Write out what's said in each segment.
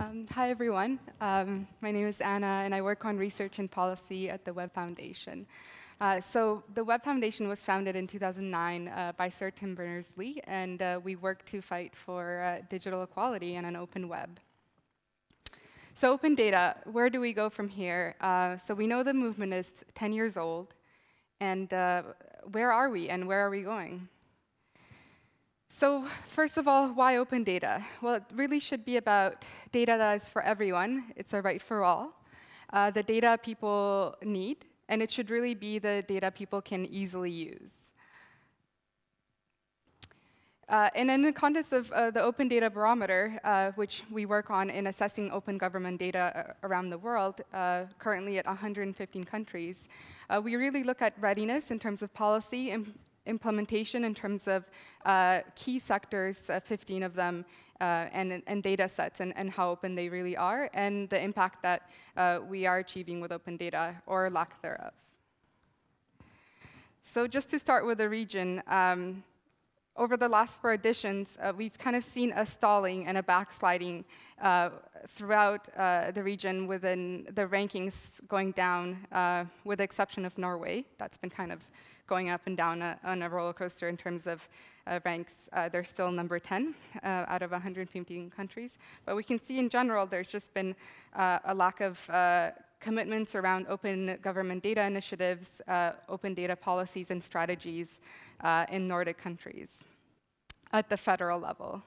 Um, hi, everyone. Um, my name is Anna, and I work on research and policy at the Web Foundation. Uh, so the Web Foundation was founded in 2009 uh, by Sir Tim Berners-Lee, and uh, we work to fight for uh, digital equality and an open web. So open data, where do we go from here? Uh, so we know the movement is 10 years old, and uh, where are we, and where are we going? So first of all, why open data? Well, it really should be about data that is for everyone. It's a right for all. Uh, the data people need, and it should really be the data people can easily use. Uh, and in the context of uh, the Open Data Barometer, uh, which we work on in assessing open government data uh, around the world, uh, currently at 115 countries, uh, we really look at readiness in terms of policy, implementation in terms of uh, key sectors, uh, 15 of them, uh, and, and, data sets and, and, how open they really are, and the impact that uh, we are achieving with open data or lack thereof. So just to start with the region, um, over the last four editions, uh, we've kind of seen a stalling and a backsliding uh, throughout uh, the region within the rankings going down, with the exception of Norway. That's been kind of going up and down a, on a roller coaster in terms of uh, ranks. Uh, they're still number 10 uh, out of 115 countries. But we can see in general there's just been uh, a lack of uh, commitments around open government data initiatives, open data policies and strategies in Nordic countries at the federal level.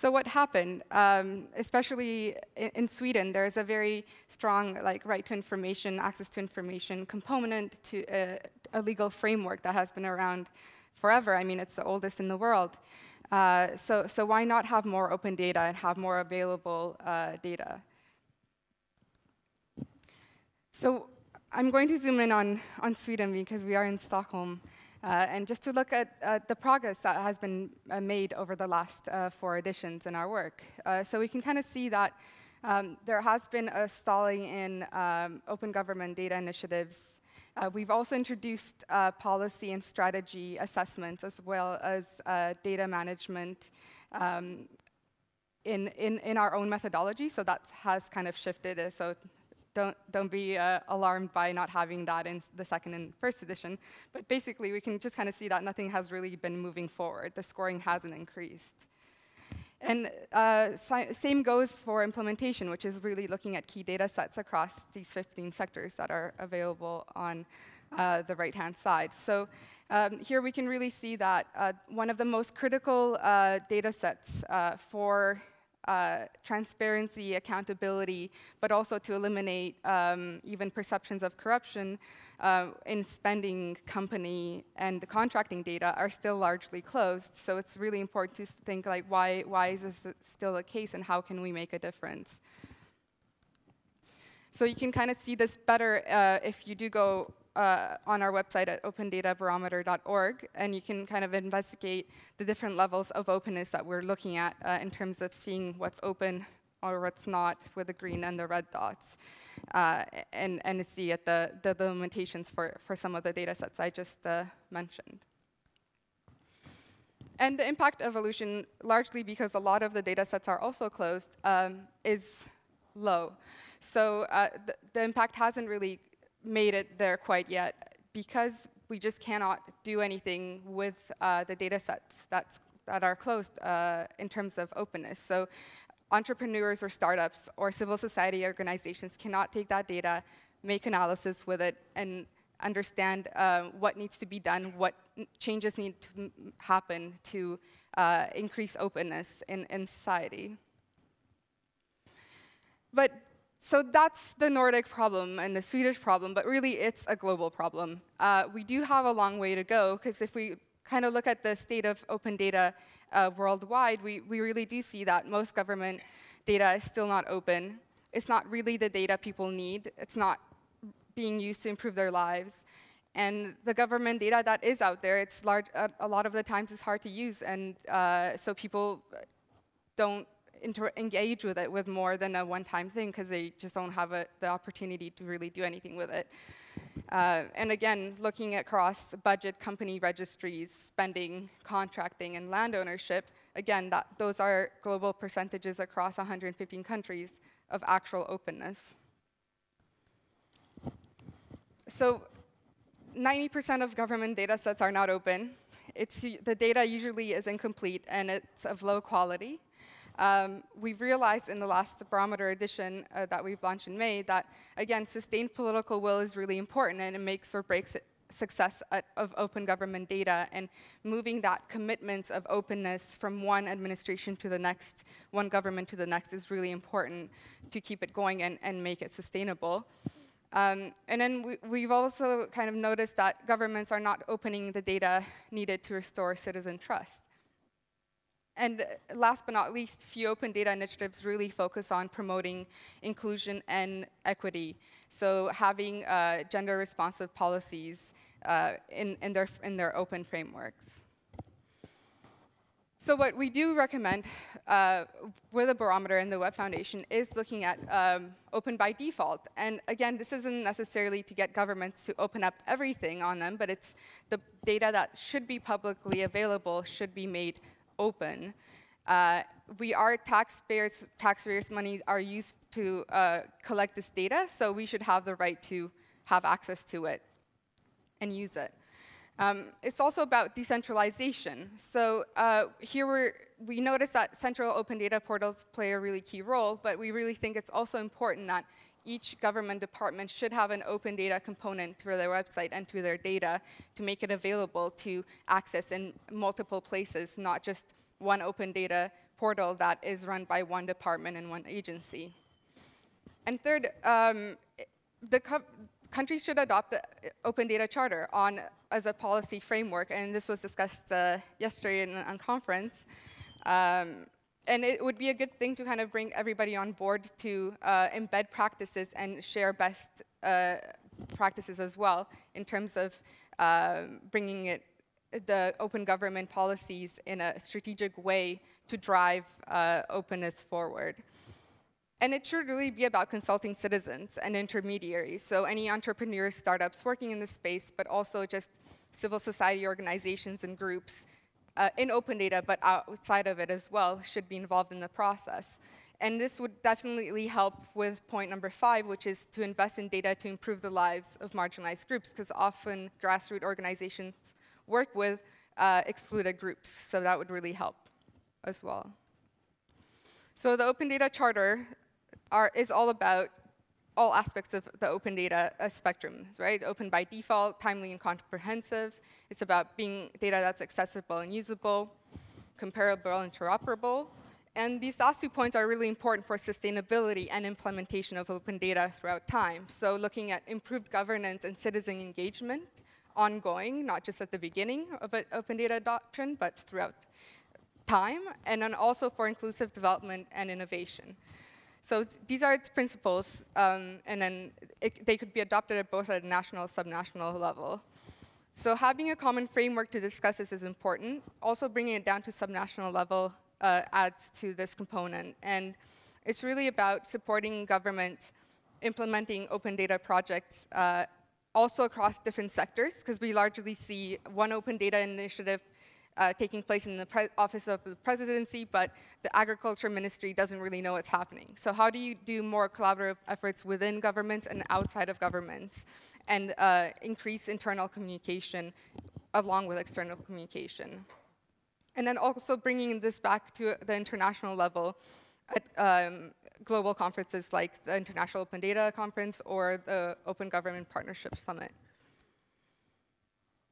So what happened, um, especially in, in, Sweden, there's a very strong like right to information, access to information component to a, a, legal framework that has been around forever. I mean, it's the oldest in the world. Uh, so, so why not have more open data and have more available uh, data? So I'm going to zoom in on, on Sweden because we are in Stockholm. Uh, and just to look at uh, the progress that has been uh, made over the last uh, four editions in our work. Uh, so we can kind of see that um, there has been a stalling in um, open government data initiatives. Uh, we've also introduced policy and strategy assessments as well as data management um, in, in, in our own methodology. So that has kind of shifted. So don't, don't be uh, alarmed by not having that in the second and first edition. But basically, we can just kind of see that nothing has really been moving forward. The scoring hasn't increased. And uh, same goes for implementation, which is really looking at key data sets across these 15 sectors that are available on uh, the right-hand side. So um, here we can really see that uh, one of the most critical uh, data sets uh, for uh, transparency, accountability, but also to eliminate um, even perceptions of corruption uh, in spending company and the contracting data are still largely closed. So it's really important to think like, why, why is this still the case and how can we make a difference? So you can kind of see this better uh, if you do go uh, on our website at opendatabarometer.org, and you can kind of investigate the different levels of openness that we're looking at uh, in terms of seeing what's open or what's not with the green and the red dots, uh, and, and see at the, the, limitations for, for some of the data sets I just uh, mentioned. And the impact evolution, largely because a lot of the data sets are also closed, um, is low. So uh, the impact hasn't really made it there quite yet because we just cannot do anything with uh, the data sets that's, that are closed uh, in terms of openness. So entrepreneurs or startups or civil society organizations cannot take that data, make analysis with it, and understand uh, what needs to be done, what changes need to happen to uh, increase openness in, in society. But so that's the Nordic problem and the Swedish problem, but really it's a global problem. Uh, we do have a long way to go, because if we kind of look at the state of open data uh, worldwide, we, we really do see that most government data is still not open. It's not really the data people need. It's not being used to improve their lives. And the government data that is out there, it's large, uh, a lot of the times it's hard to use, and uh, so people don't engage with it with more than a one-time thing because they just don't have a, the opportunity to really do anything with it. Uh, and again, looking across budget, company registries, spending, contracting, and land ownership, again, that, those are global percentages across 115 countries of actual openness. So 90% of government data sets are not open. It's, the data usually is incomplete and it's of low quality. Um, we've realized in the last barometer edition uh, that we've launched in May that, again, sustained political will is really important and it makes or breaks it success at, of open government data and moving that commitment of openness from one administration to the next, one government to the next is really important to keep it going and, and make it sustainable. Um, and then we, have also kind of noticed that governments are not opening the data needed to restore citizen trust. And last but not least, few open data initiatives really focus on promoting inclusion and equity. So having uh, gender responsive policies uh, in, in, their, in their open frameworks. So what we do recommend uh, with a barometer in the Web Foundation is looking at um, open by default. And again, this isn't necessarily to get governments to open up everything on them, but it's the data that should be publicly available should be made open. Uh, we are taxpayers, taxpayers' money are used to uh, collect this data, so we should have the right to have access to it and use it. Um, it's also about decentralization. So uh, here we notice that central open data portals play a really key role, but we really think it's also important that each government department should have an open data component to their website and to their data to make it available to access in multiple places, not just one open data portal that is run by one department and one agency. And third, um, the countries should adopt the Open Data Charter on as a policy framework, and this was discussed uh, yesterday in a conference. Um, and it would be a good thing to kind of bring everybody on board to uh, embed practices and share best uh, practices as well in terms of uh, bringing it the open government policies in a strategic way to drive uh, openness forward. And it should really be about consulting citizens and intermediaries, so any entrepreneurs, startups working in the space, but also just civil society organizations and groups uh, in open data, but outside of it as well, should be involved in the process. And this would definitely help with point number five, which is to invest in data to improve the lives of marginalized groups, because often grassroots organizations work with uh, excluded groups, so that would really help as well. So the Open Data Charter are, is all about all aspects of the open data uh, spectrum, right? Open by default, timely and comprehensive. It's about being data that's accessible and usable, comparable and interoperable. And these last two points are really important for sustainability and implementation of open data throughout time. So looking at improved governance and citizen engagement, ongoing, not just at the beginning of open data adoption, but throughout time, and then also for inclusive development and innovation. So these are its principles, um, and then it, they could be adopted at both at a national and subnational level. So having a common framework to discuss this is important. Also bringing it down to subnational level uh, adds to this component. And it's really about supporting government implementing open data projects uh, also across different sectors, because we largely see one open data initiative uh, taking place in the Office of the Presidency, but the Agriculture Ministry doesn't really know what's happening. So how do you do more collaborative efforts within governments and outside of governments and uh, increase internal communication along with external communication? And then also bringing this back to the international level at um, global conferences like the International Open Data Conference or the Open Government Partnership Summit.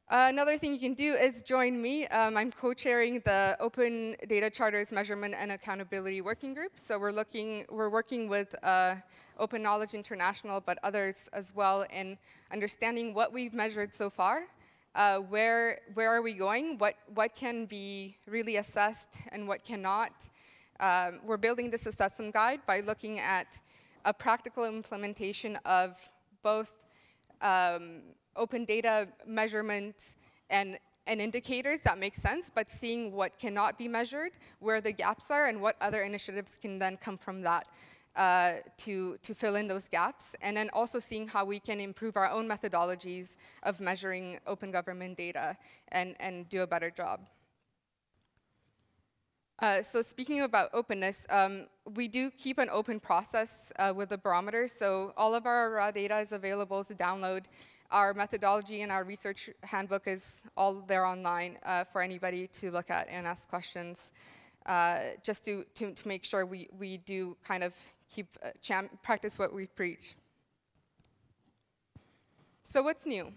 Uh, another thing you can do is join me. Um, I'm co-chairing the Open Data Charters Measurement and Accountability Working Group. So we're looking, we're working with uh, Open Knowledge International, but others as well, in understanding what we've measured so far, uh, where where are we going, what what can be really assessed and what cannot. Um, we're building this assessment guide by looking at a practical implementation of both um, open data measurements and, and indicators that make sense, but seeing what cannot be measured, where the gaps are, and what other initiatives can then come from that uh, to, to fill in those gaps, and then also seeing how we can improve our own methodologies of measuring open government data and, and do a better job. Uh, so speaking about openness, um, we do keep an open process uh, with the barometer. So all of our raw data is available to download. Our methodology and our research handbook is all there online uh, for anybody to look at and ask questions, uh, just to, to, to, make sure we, we do kind of keep uh, practice what we preach. So what's new?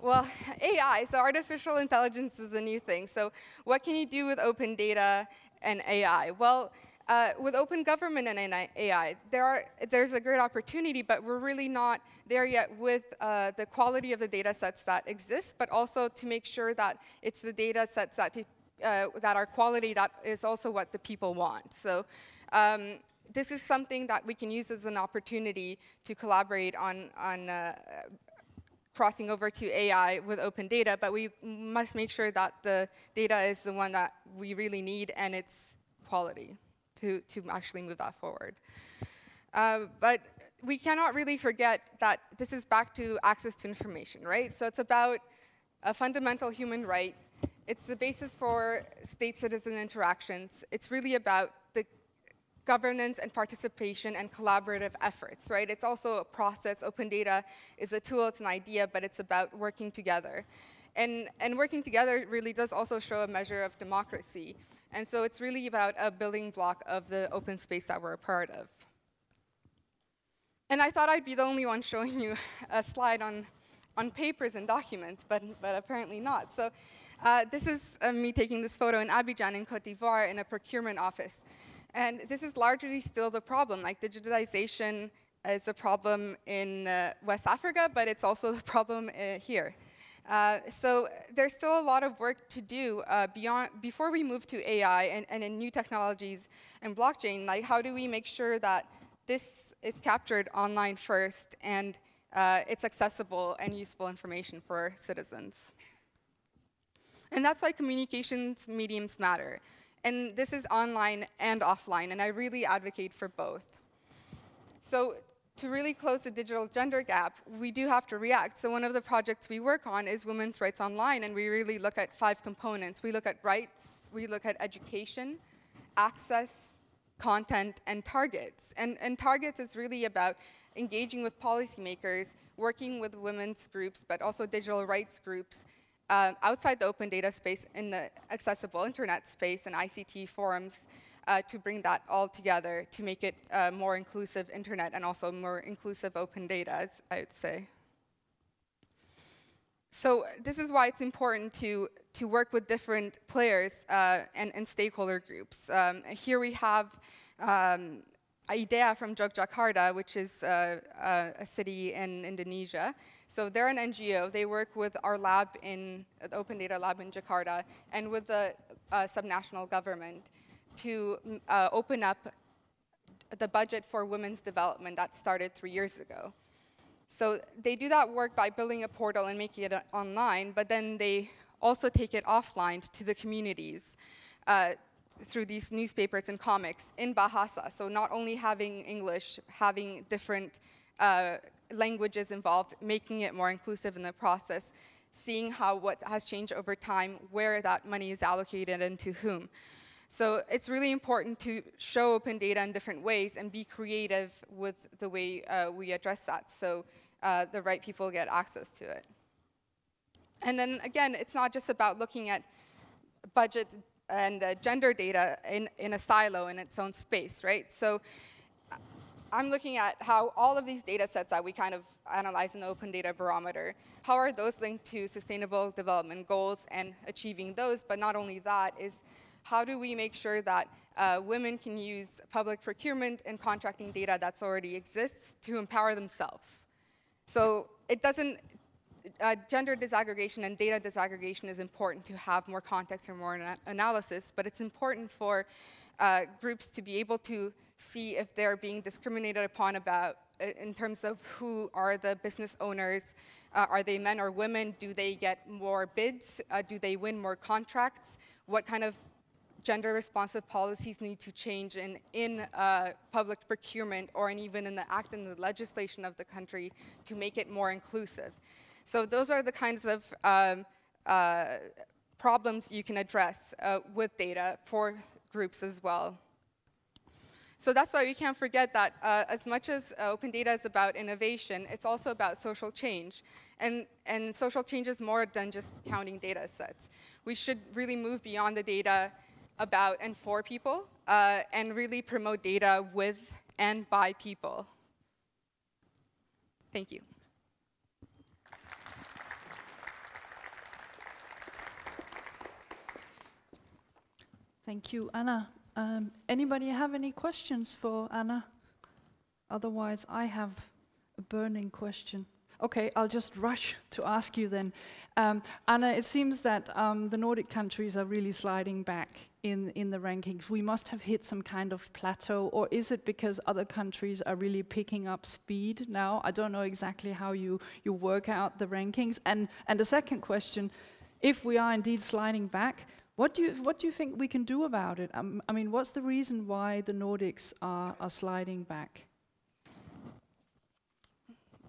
Well, AI, so artificial intelligence is a new thing. So what can you do with open data and AI? Well, uh, with open government and AI, there are, there's a great opportunity, but we're really not there yet with uh, the quality of the data sets that exist, but also to make sure that it's the data sets that, uh, that are quality that is also what the people want. So um, this is something that we can use as an opportunity to collaborate on, on uh, crossing over to AI with open data, but we must make sure that the data is the one that we really need and it's quality to, to actually move that forward. Uh, but we cannot really forget that this is back to access to information, right? So it's about a fundamental human right. It's the basis for state-citizen interactions. It's really about the governance and participation and collaborative efforts, right? It's also a process. Open data is a tool, it's an idea, but it's about working together. And, and working together really does also show a measure of democracy. And so it's really about a building block of the open space that we're a part of. And I thought I'd be the only one showing you a slide on, on papers and documents, but, but apparently not. So uh, this is uh, me taking this photo in Abidjan in Cote d'Ivoire in a procurement office. And this is largely still the problem. Like digitalization is a problem in uh, West Africa, but it's also the problem uh, here. Uh, so there's still a lot of work to do uh, beyond before we move to AI and, and in new technologies and blockchain. Like, how do we make sure that this is captured online first and uh, it's accessible and useful information for citizens? And that's why communications mediums matter. And this is online and offline, and I really advocate for both. So to really close the digital gender gap, we do have to react. So one of the projects we work on is women's rights online, and we really look at five components. We look at rights, we look at education, access, content, and targets. And, and targets is really about engaging with policymakers, working with women's groups, but also digital rights groups, uh, outside the open data space in the accessible internet space and ICT forums uh, to bring that all together to make it uh, more inclusive internet and also more inclusive open data, I would say. So this is why it's important to, to work with different players uh, and, and, stakeholder groups. Um, here we have um, IDEA from Yogyakarta, which is uh, uh, a city in Indonesia. So they're an NGO. They work with our lab in the Open Data Lab in Jakarta and with the uh, subnational government to uh, open up the budget for women's development that started three years ago. So they do that work by building a portal and making it online, but then they also take it offline to the communities uh, through these newspapers and comics in Bahasa. So not only having English, having different uh, languages involved, making it more inclusive in the process, seeing how what has changed over time, where that money is allocated and to whom. So it's really important to show open data in different ways and be creative with the way uh, we address that so uh, the right people get access to it. And then again, it's not just about looking at budget and uh, gender data in, in a silo in its own space, right? So I'm looking at how all of these data sets that we kind of analyze in the Open Data Barometer, how are those linked to sustainable development goals and achieving those, but not only that, is how do we make sure that uh, women can use public procurement and contracting data that's already exists to empower themselves. So it doesn't, uh, gender disaggregation and data disaggregation is important to have more context and more ana analysis, but it's important for uh, groups to be able to see if they're being discriminated upon about uh, in terms of who are the business owners. Uh, are they men or women? Do they get more bids? Uh, do they win more contracts? What kind of gender responsive policies need to change in, in uh, public procurement or in even in the act and the legislation of the country to make it more inclusive. So those are the kinds of um, uh, problems you can address uh, with data for groups as well. So that's why we can't forget that uh, as much as uh, open data is about innovation, it's also about social change. And, and social change is more than just counting data sets. We should really move beyond the data about and for people uh, and really promote data with and by people. Thank you. Thank you, Anna. Um, anybody have any questions for Anna? Otherwise, I have a burning question. Okay, I'll just rush to ask you then. Um, Anna, it seems that um, the Nordic countries are really sliding back in, in the rankings. We must have hit some kind of plateau, or is it because other countries are really picking up speed now? I don't know exactly how you, you work out the rankings. And, and the second question, if we are indeed sliding back, what do you what do you think we can do about it? Um, I mean, what's the reason why the Nordics are, are sliding back?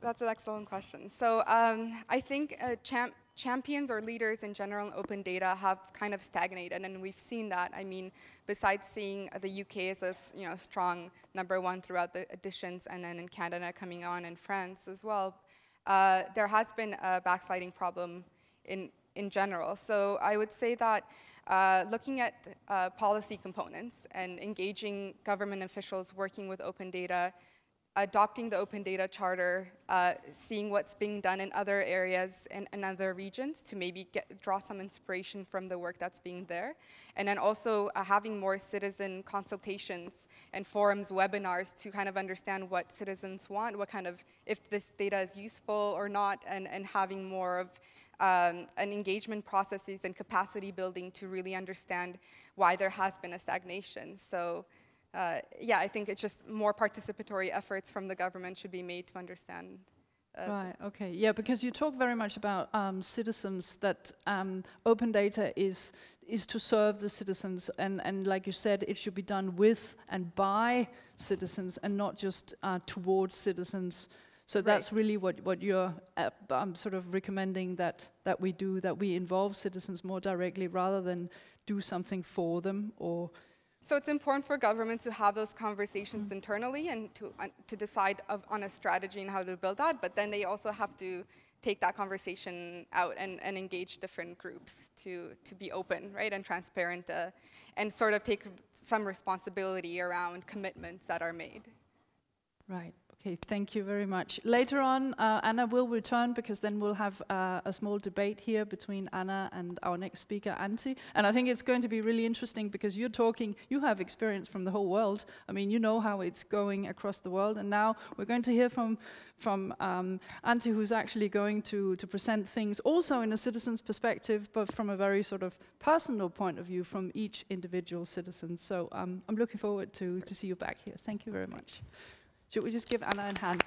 That's an excellent question. So um, I think uh, champ champions or leaders in general in open data have kind of stagnated, and we've seen that. I mean, besides seeing the UK as a you know strong number one throughout the editions, and then in Canada coming on, and France as well, uh, there has been a backsliding problem in in general. So I would say that uh, looking at uh, policy components and engaging government officials working with open data, adopting the open data charter, uh, seeing what's being done in other areas and, other regions to maybe get, draw some inspiration from the work that's being there. And then also uh, having more citizen consultations and forums, webinars to kind of understand what citizens want, what kind of, if this data is useful or not, and, and having more of um, an engagement processes and capacity building to really understand why there has been a stagnation. So uh, yeah, I think it's just more participatory efforts from the government should be made to understand uh, right, okay. Yeah, because you talk very much about um, citizens, that um, open data is is to serve the citizens, and, and like you said, it should be done with and by citizens and not just uh, towards citizens. So right. that's really what, what you're uh, um, sort of recommending that, that we do, that we involve citizens more directly rather than do something for them or so it's important for governments to have those conversations mm. internally and to, uh, to decide of, on a strategy and how to build that, but then they also have to take that conversation out and, and engage different groups to, to be open, right, and transparent, uh, and sort of take some responsibility around commitments that are made. Right. Okay, thank you very much. Later on, uh, Anna will return because then we'll have uh, a small debate here between Anna and our next speaker, Antti. And I think it's going to be really interesting because you're talking, you have experience from the whole world. I mean, you know how it's going across the world. And now we're going to hear from, from um, Antti, who's actually going to, to present things also in a citizen's perspective, but from a very sort of personal point of view from each individual citizen. So um, I'm looking forward to, to see you back here. Thank you very much. Should we just give Anna a hand?